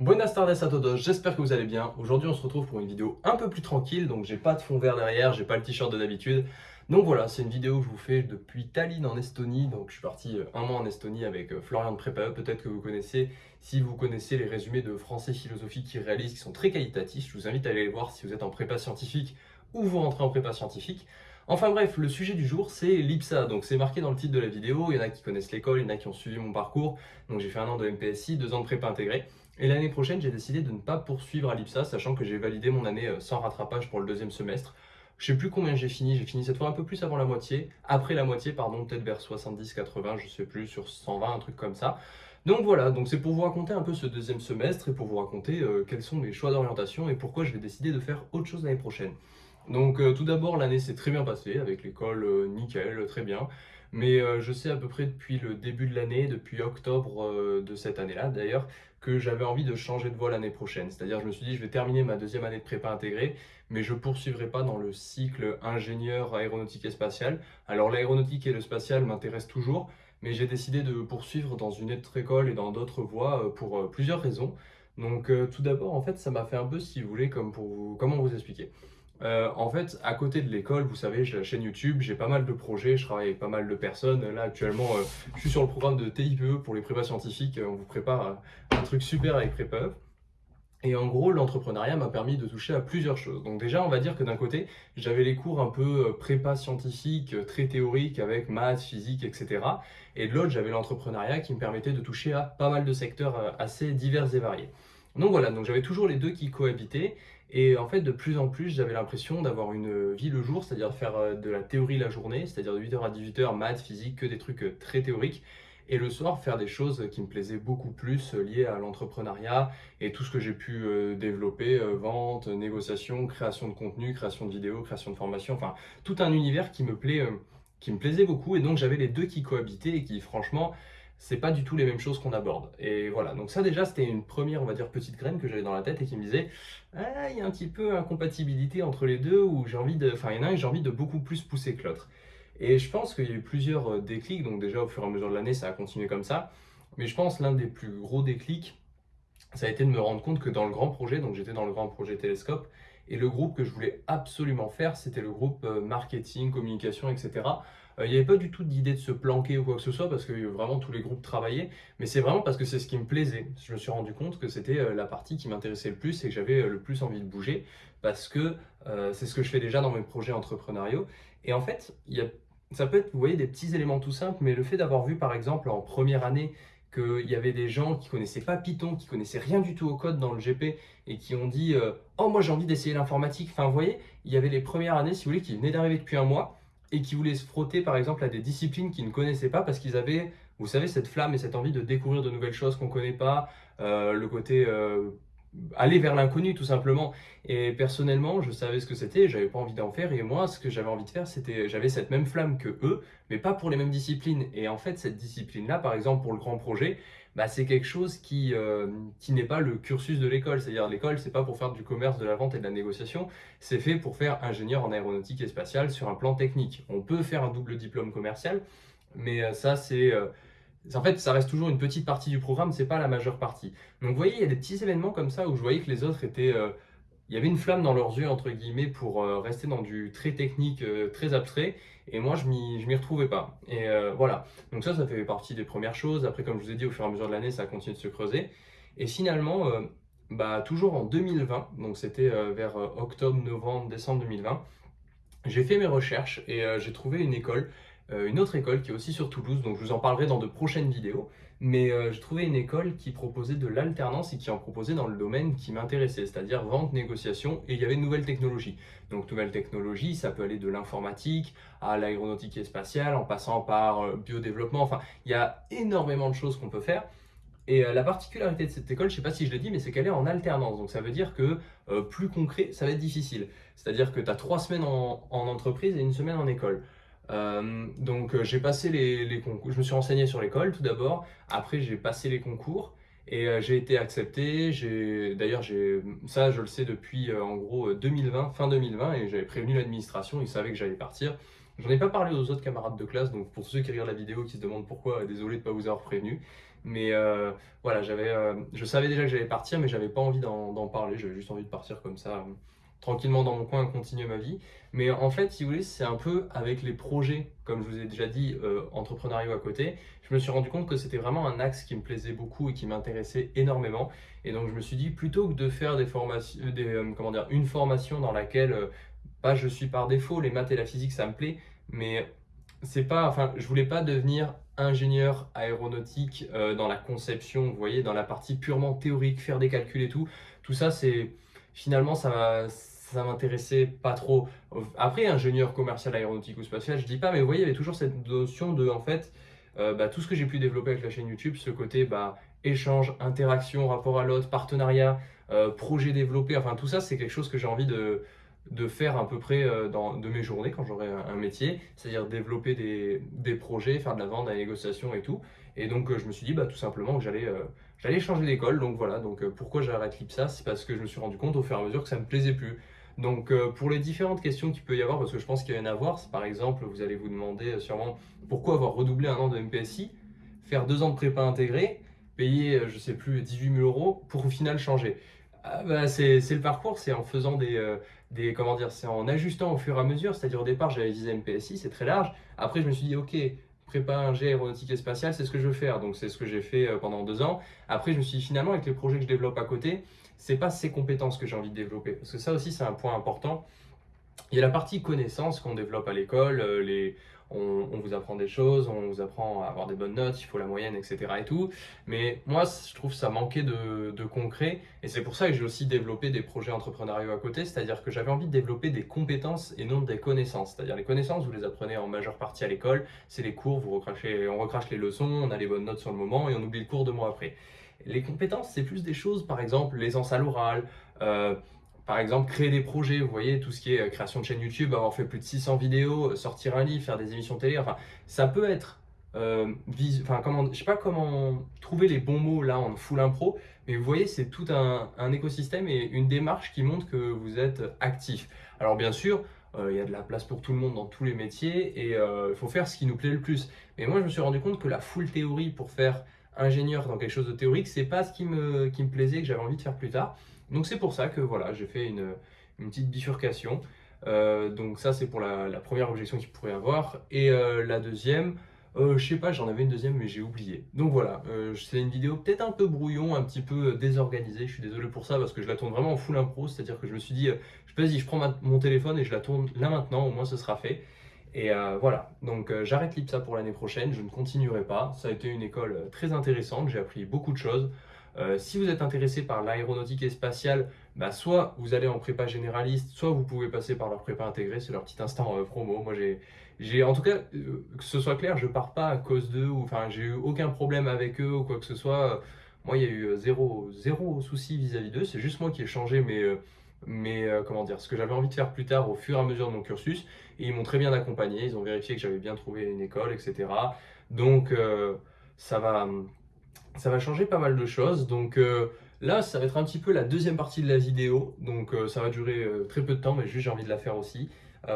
Buenas tardes a todos, j'espère que vous allez bien. Aujourd'hui on se retrouve pour une vidéo un peu plus tranquille, donc j'ai pas de fond vert derrière, j'ai pas le t-shirt de d'habitude. Donc voilà, c'est une vidéo que je vous fais depuis Tallinn en Estonie, donc je suis parti euh, un mois en Estonie avec euh, Florian de Prépa, peut-être que vous connaissez, si vous connaissez les résumés de français philosophie qu'il réalise, qui sont très qualitatifs, je vous invite à aller les voir si vous êtes en prépa scientifique ou vous rentrez en prépa scientifique. Enfin bref, le sujet du jour, c'est l'IPSA. Donc c'est marqué dans le titre de la vidéo, il y en a qui connaissent l'école, il y en a qui ont suivi mon parcours. Donc j'ai fait un an de MPSI, deux ans de prépa intégrée. Et l'année prochaine, j'ai décidé de ne pas poursuivre à l'IPSA, sachant que j'ai validé mon année euh, sans rattrapage pour le deuxième semestre. Je sais plus combien j'ai fini, j'ai fini cette fois un peu plus avant la moitié, après la moitié, pardon, peut-être vers 70-80, je sais plus, sur 120, un truc comme ça. Donc voilà, donc c'est pour vous raconter un peu ce deuxième semestre et pour vous raconter euh, quels sont mes choix d'orientation et pourquoi je vais décider de faire autre chose l'année prochaine. Donc euh, tout d'abord, l'année s'est très bien passée, avec l'école euh, nickel, très bien. Mais euh, je sais à peu près depuis le début de l'année, depuis octobre de cette année-là d'ailleurs, que j'avais envie de changer de voie l'année prochaine. C'est-à-dire je me suis dit, je vais terminer ma deuxième année de prépa intégrée, mais je poursuivrai pas dans le cycle ingénieur aéronautique et spatial. Alors l'aéronautique et le spatial m'intéressent toujours, mais j'ai décidé de poursuivre dans une autre école et dans d'autres voies pour plusieurs raisons. Donc tout d'abord, en fait, ça m'a fait un peu, si vous voulez, comme pour comment vous expliquer? Euh, en fait, à côté de l'école, vous savez, j'ai la chaîne YouTube, j'ai pas mal de projets, je travaille avec pas mal de personnes. Là, actuellement, euh, je suis sur le programme de TIPE pour les prépas scientifiques. On vous prépare un truc super avec Prépa. Et en gros, l'entrepreneuriat m'a permis de toucher à plusieurs choses. Donc déjà, on va dire que d'un côté, j'avais les cours un peu euh, prépa scientifique, très théoriques avec maths, physique, etc. Et de l'autre, j'avais l'entrepreneuriat qui me permettait de toucher à pas mal de secteurs assez divers et variés. Donc voilà, donc j'avais toujours les deux qui cohabitaient. Et en fait, de plus en plus, j'avais l'impression d'avoir une vie le jour, c'est-à-dire faire euh, de la théorie la journée, c'est-à-dire de 8h à 18h, maths, physique, que des trucs euh, très théoriques. Et le soir, faire des choses qui me plaisaient beaucoup plus euh, liées à l'entrepreneuriat et tout ce que j'ai pu développer, vente, négociation, création de contenu, création de vidéos, création de formation, enfin tout un univers qui me plaît, qui me plaisait beaucoup. Et donc j'avais les deux qui cohabitaient et qui franchement c'est pas du tout les mêmes choses qu'on aborde. Et voilà, donc ça déjà c'était une première, on va dire, petite graine que j'avais dans la tête et qui me disait, ah, il y a un petit peu incompatibilité entre les deux, où j'ai envie de, enfin il y en a un j'ai envie de beaucoup plus pousser que l'autre. Et je pense qu'il y a eu plusieurs euh, déclics, donc déjà au fur et à mesure de l'année ça a continué comme ça, mais je pense l'un des plus gros déclics, ça a été de me rendre compte que dans le grand projet, donc j'étais dans le grand projet Télescope, et le groupe que je voulais absolument faire, c'était le groupe euh, marketing, communication, etc. Euh, il n'y avait pas du tout d'idée de se planquer ou quoi que ce soit parce que vraiment tous les groupes travaillaient, mais c'est vraiment parce que c'est ce qui me plaisait. Je me suis rendu compte que c'était euh, la partie qui m'intéressait le plus et que j'avais euh, le plus envie de bouger parce que c'est ce que je fais déjà dans mes projets entrepreneuriaux. Et en fait, ça peut être, vous voyez, des petits éléments tout simples, mais le fait d'avoir vu par exemple en première année qu'il y avait des gens qui connaissaient pas Python, qui connaissaient rien du tout au code dans le GP et qui ont dit Oh, moi j'ai envie d'essayer l'informatique. Enfin, vous voyez, il y avait les premières années, si vous voulez, qui venaient d'arriver depuis un mois et qui voulaient se frotter par exemple à des disciplines qu'ils ne connaissaient pas parce qu'ils avaient, vous savez, cette flamme et cette envie de découvrir de nouvelles choses qu'on ne connaît pas, euh, le côté euh, aller vers l'inconnu tout simplement. Et personnellement, je savais ce que c'était, j'avais pas envie d'en faire et moi, ce que j'avais envie de faire, c'était, j'avais cette même flamme que eux, mais pas pour les mêmes disciplines. Et en fait, cette discipline-là, par exemple pour le grand projet, bah, c'est quelque chose qui, euh, qui n'est pas le cursus de l'école. C'est-à-dire l'école, c'est pas pour faire du commerce, de la vente et de la négociation, c'est fait pour faire ingénieur en aéronautique et spatiale sur un plan technique. On peut faire un double diplôme commercial, mais euh, ça c'est... Euh, en fait, ça reste toujours une petite partie du programme, c'est pas la majeure partie. Donc vous voyez, il y a des petits événements comme ça où je voyais que les autres étaient il y avait une flamme dans leurs yeux, entre guillemets, pour euh, rester dans du très technique, euh, très abstrait. Et moi, je m'y retrouvais pas. Et euh, voilà. Donc ça, ça fait partie des premières choses. Après, comme je vous ai dit, au fur et à mesure de l'année, ça a continué de se creuser. Et finalement, bah, toujours en 2020, donc c'était vers octobre, novembre, décembre 2020, j'ai fait mes recherches et j'ai trouvé une école une autre école qui est aussi sur Toulouse, donc je vous en parlerai dans de prochaines vidéos. Mais euh, je trouvais une école qui proposait de l'alternance et qui en proposait dans le domaine qui m'intéressait, c'est-à-dire vente, négociation, et il y avait de nouvelles technologies. Donc nouvelles technologies, ça peut aller de l'informatique à l'aéronautique et spatiale, en passant par euh, biodéveloppement, enfin, il y a énormément de choses qu'on peut faire. Et la particularité de cette école, je ne sais pas si je l'ai dit, mais c'est qu'elle est en alternance. Donc ça veut dire que plus concret, ça va être difficile. C'est-à-dire que tu as trois semaines en, entreprise et une semaine en école. Euh, donc euh, j'ai passé les, concours, je me suis renseigné sur l'école tout d'abord, après j'ai passé les concours et euh, j'ai été accepté. D'ailleurs, ça je le sais depuis en gros 2020, fin 2020 et j'avais prévenu l'administration, ils savaient que j'allais partir. J'en ai pas parlé aux autres camarades de classe, donc pour ceux qui regardent la vidéo qui se demandent pourquoi, désolé de ne pas vous avoir prévenu. Mais voilà, j'avais, je savais déjà que j'allais partir, mais j'avais pas envie d'en parler. J'avais juste envie de partir comme ça tranquillement dans mon coin continuer ma vie. Mais en fait, si vous voulez, c'est un peu avec les projets, comme je vous ai déjà dit, euh, entrepreneuriaux à côté. Je me suis rendu compte que c'était vraiment un axe qui me plaisait beaucoup et qui m'intéressait énormément. Et donc, je me suis dit, plutôt que de faire des formations, euh, des, euh, comment dire, une formation dans laquelle, pas je suis par défaut, les maths et la physique, ça me plaît, mais c'est pas, enfin, je voulais pas devenir ingénieur aéronautique dans la conception, vous voyez, dans la partie purement théorique, faire des calculs et tout. Tout ça, c'est finalement, ça ça m'intéressait pas trop. Après, ingénieur commercial aéronautique ou spatial, je dis pas, mais vous voyez, il y avait toujours cette notion de, en fait, euh, bah, tout ce que j'ai pu développer avec la chaîne YouTube, ce côté bah, échange, interaction, rapport à l'autre, partenariat, euh, projet développé, enfin tout ça, c'est quelque chose que j'ai envie de, faire à peu près euh, de mes journées quand j'aurai un, métier, c'est-à-dire développer des, projets, faire de la vente, de la négociation et tout. Et donc je me suis dit bah, tout simplement que j'allais changer d'école. Donc voilà, donc pourquoi j'arrête l'IPSA C'est parce que je me suis rendu compte au fur et à mesure que ça me plaisait plus. Donc euh, pour les différentes questions qu'il peut y avoir, parce que je pense qu'il y en a à voir, par exemple, vous allez vous demander euh, sûrement pourquoi avoir redoublé un an de MPSI, faire deux ans de prépa intégré, payer, euh, je sais plus, 18 000 euros pour au final changer. Ah, bah, c'est le parcours, c'est en faisant des, des comment dire, c'est en ajustant au fur et à mesure. C'est-à-dire au départ, j'avais visé MPSI, c'est très large. Après, je me suis dit, ok, prépa ingé aéronautique et spatiale, c'est ce que je veux faire. Donc c'est ce que j'ai fait pendant deux ans. Après, je me suis dit, finalement, avec les projets que je développe à côté, c'est pas ces compétences que j'ai envie de développer. Parce que ça aussi, c'est un point important. Il y a la partie connaissance qu'on développe à l'école, euh, on, vous apprend des choses, on vous apprend à avoir des bonnes notes, il faut la moyenne, etc. et tout. Mais moi, je trouve ça manquait de, concret. Et c'est pour ça que j'ai aussi développé des projets entrepreneuriaux à côté. C'est-à-dire que j'avais envie de développer des compétences et non des connaissances. C'est-à-dire les connaissances, vous les apprenez en majeure partie à l'école. C'est les cours, vous recrachez, on recrache les leçons, on a les bonnes notes sur le moment et on oublie le cours deux mois après. Les compétences, c'est plus des choses, par exemple, l'aisance à l'oral, euh, par exemple, créer des projets, vous voyez, tout ce qui est euh, création de chaîne YouTube, avoir fait plus de 600 vidéos, euh, sortir un livre, faire des émissions télé, enfin, ça peut être, enfin, comment, je sais pas comment trouver les bons mots là en full impro, mais vous voyez, c'est tout un, écosystème et une démarche qui montre que vous êtes actif. Alors bien sûr, il y a de la place pour tout le monde dans tous les métiers et il faut faire ce qui nous plaît le plus. Mais moi, je me suis rendu compte que la full théorie pour faire ingénieur dans quelque chose de théorique, c'est pas ce qui me, qui me plaisait, que j'avais envie de faire plus tard. Donc c'est pour ça que voilà, j'ai fait une, une, petite bifurcation. Euh, donc ça c'est pour la, première objection qu'il pourrait avoir. Et euh, la deuxième, euh, je sais pas, j'en avais une deuxième mais j'ai oublié. Donc voilà, euh, c'est une vidéo peut-être un peu brouillon, un petit peu désorganisée. Je suis désolé pour ça parce que je la tourne vraiment en full impro, c'est-à-dire que je me suis dit, vas-y, je prends mon téléphone et je la tourne là maintenant, au moins ce sera fait. Et euh, voilà, donc euh, j'arrête l'IPSA pour l'année prochaine, je ne continuerai pas. Ça a été une école euh, très intéressante, j'ai appris beaucoup de choses. si vous êtes intéressé par l'aéronautique et spatiale, bah, soit vous allez en prépa généraliste, soit vous pouvez passer par leur prépa intégrée, c'est leur petit instant promo. Moi, j'ai, en tout cas, que ce soit clair, je pars pas à cause d'eux, enfin, j'ai eu aucun problème avec eux ou quoi que ce soit. Moi, il y a eu zéro, zéro souci vis-à-vis d'eux, c'est juste moi qui ai changé mes mais euh, comment dire, ce que j'avais envie de faire plus tard au fur et à mesure de mon cursus. Ils m'ont très bien accompagné, ils ont vérifié que j'avais bien trouvé une école, etc. Donc euh, ça, va, ça va changer pas mal de choses. Donc euh, là, ça va être un petit peu la deuxième partie de la vidéo. Donc ça va durer très peu de temps, mais juste j'ai envie de la faire aussi.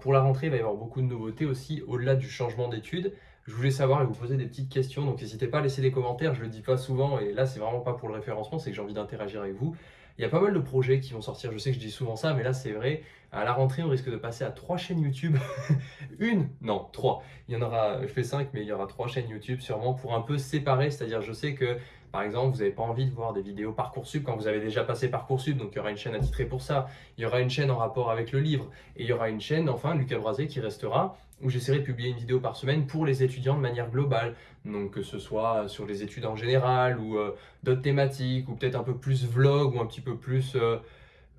pour la rentrée, il va y avoir beaucoup de nouveautés aussi, au-delà du changement d'études. Je voulais savoir et vous poser des petites questions, donc n'hésitez pas à laisser des commentaires, je le dis pas souvent, et là c'est vraiment pas pour le référencement, c'est que j'ai envie d'interagir avec vous. Il y a pas mal de projets qui vont sortir. Je sais que je dis souvent ça, mais là, c'est vrai. À la rentrée, on risque de passer à trois chaînes YouTube. Une? Non, trois. Il y en aura, je fais cinq, mais il y aura trois chaînes YouTube sûrement pour un peu séparer. C'est-à-dire, je sais que par exemple, vous n'avez pas envie de voir des vidéos Parcoursup quand vous avez déjà passé Parcoursup, donc il y aura une chaîne attitrée pour ça. Il y aura une chaîne en rapport avec le livre. Et il y aura une chaîne, enfin, Lucas Brasé, qui restera, où j'essaierai de publier une vidéo par semaine pour les étudiants de manière globale. Donc que ce soit sur les études en général, ou euh, d'autres thématiques, ou peut-être un peu plus vlog, ou un petit peu plus... Euh,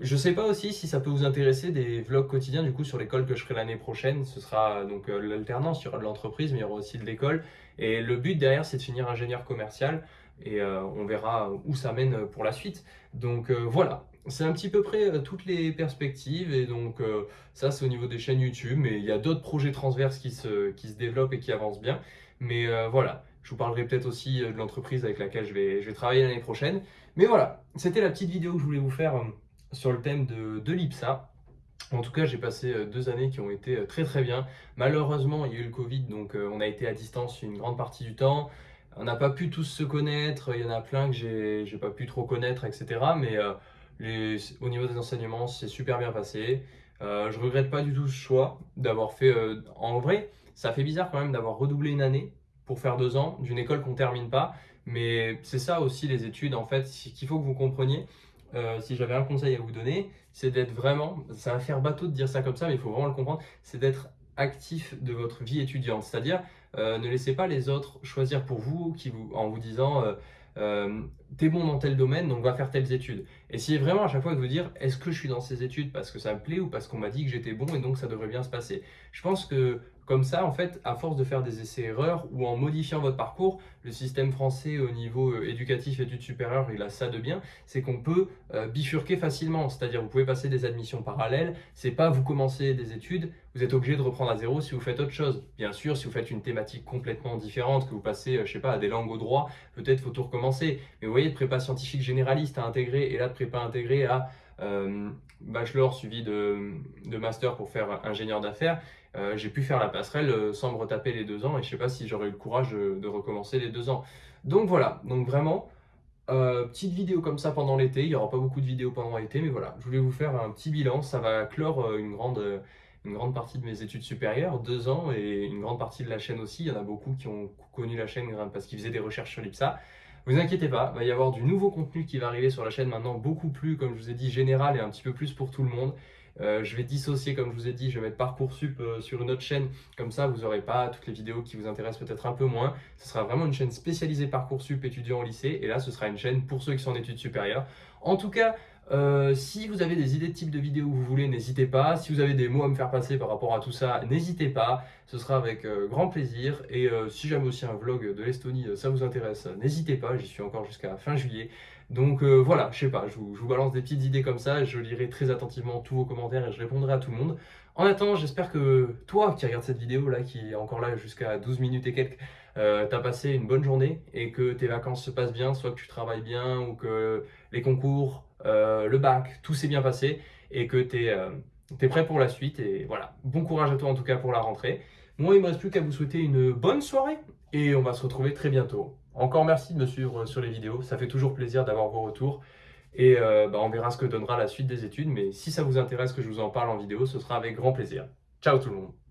je sais pas aussi si ça peut vous intéresser des vlogs quotidiens du coup sur l'école que je ferai l'année prochaine. Ce sera donc euh, l'alternance, il y aura de l'entreprise, mais il y aura aussi de l'école. Et le but derrière, c'est de finir ingénieur commercial et euh, on verra où ça mène pour la suite. Donc euh, voilà, c'est un petit peu près euh, toutes les perspectives et donc ça c'est au niveau des chaînes YouTube, mais il y a d'autres projets transverses qui se, qui se développent et qui avancent bien. Mais voilà, je vous parlerai peut-être aussi de l'entreprise avec laquelle je vais, je vais travailler l'année prochaine. Mais voilà, c'était la petite vidéo que je voulais vous faire sur le thème de, de l'IPSA. En tout cas, j'ai passé deux années qui ont été très très bien. Malheureusement, il y a eu le Covid, donc on a été à distance une grande partie du temps. On n'a pas pu tous se connaître, il y en a plein que j'ai pas pu trop connaître, etc. Mais les, au niveau des enseignements, c'est super bien passé. Euh, je regrette pas du tout ce choix d'avoir fait. en vrai, ça fait bizarre quand même d'avoir redoublé une année pour faire deux ans d'une école qu'on termine pas. Mais c'est ça aussi les études, en fait, qu'il faut que vous compreniez. Euh, si j'avais un conseil à vous donner, c'est d'être vraiment, ça va faire bateau de dire ça comme ça, mais il faut vraiment le comprendre, c'est d'être actif de votre vie étudiante. C'est-à-dire, euh, ne laissez pas les autres choisir pour vous, qui vous en vous disant euh, t'es bon dans tel domaine, donc va faire telles études. Essayez vraiment à chaque fois de vous dire, est-ce que je suis dans ces études parce que ça me plaît ou parce qu'on m'a dit que j'étais bon et donc ça devrait bien se passer. Je pense que comme ça, en fait, à force de faire des essais-erreurs ou en modifiant votre parcours, le système français au niveau euh, éducatif, études supérieures, il a ça de bien, c'est qu'on peut euh, bifurquer facilement. C'est-à-dire, vous pouvez passer des admissions parallèles. C'est pas vous commencez des études, vous êtes obligé de reprendre à zéro si vous faites autre chose. Bien sûr, si vous faites une thématique complètement différente, que vous passez, euh, je sais pas, à des langues au droit, peut-être faut tout recommencer. Mais vous voyez, de prépa scientifique généraliste à intégrer et là de prépa intégrée à bachelor suivi de, de master pour faire ingénieur d'affaires, euh, j'ai pu faire la passerelle euh, sans me retaper les deux ans et je sais pas si j'aurais eu le courage de, recommencer les deux ans. Donc voilà, donc vraiment, euh, petite vidéo comme ça pendant l'été, il n'y aura pas beaucoup de vidéos pendant l'été, mais voilà, je voulais vous faire un petit bilan, ça va clore une grande, une grande partie de mes études supérieures, deux ans, et une grande partie de la chaîne aussi, il y en a beaucoup qui ont connu la chaîne parce qu'ils faisaient des recherches sur l'IPSA. Vous inquiétez pas, il va y avoir du nouveau contenu qui va arriver sur la chaîne maintenant, beaucoup plus, comme je vous ai dit, général et un petit peu plus pour tout le monde. Euh, je vais dissocier, comme je vous ai dit, je vais mettre Parcoursup euh, sur une autre chaîne. Comme ça, vous n'aurez pas toutes les vidéos qui vous intéressent peut-être un peu moins. Ce sera vraiment une chaîne spécialisée Parcoursup étudiant au lycée. Et là, ce sera une chaîne pour ceux qui sont en études supérieures. En tout cas, euh, si vous avez des idées de type de vidéo que vous voulez, n'hésitez pas. Si vous avez des mots à me faire passer par rapport à tout ça, n'hésitez pas. Ce sera avec grand plaisir. Et si jamais aussi un vlog de l'Estonie, ça vous intéresse, n'hésitez pas. J'y suis encore jusqu'à fin juillet. Donc euh, voilà, je sais pas, je vous, balance des petites idées comme ça, je lirai très attentivement tous vos commentaires et je répondrai à tout le monde. En attendant, j'espère que toi qui regardes cette vidéo là, qui est encore là jusqu'à 12 minutes et quelques, euh, t'as passé une bonne journée et que tes vacances se passent bien, soit que tu travailles bien ou que les concours, euh, le bac, tout s'est bien passé et que tu es, es, prêt pour la suite. Et voilà, bon courage à toi en tout cas pour la rentrée. Moi, il ne me reste plus qu'à vous souhaiter une bonne soirée et on va se retrouver très bientôt. Encore merci de me suivre sur les vidéos, ça fait toujours plaisir d'avoir vos retours. Et euh, bah, on verra ce que donnera la suite des études, mais si ça vous intéresse que je vous en parle en vidéo, ce sera avec grand plaisir. Ciao tout le monde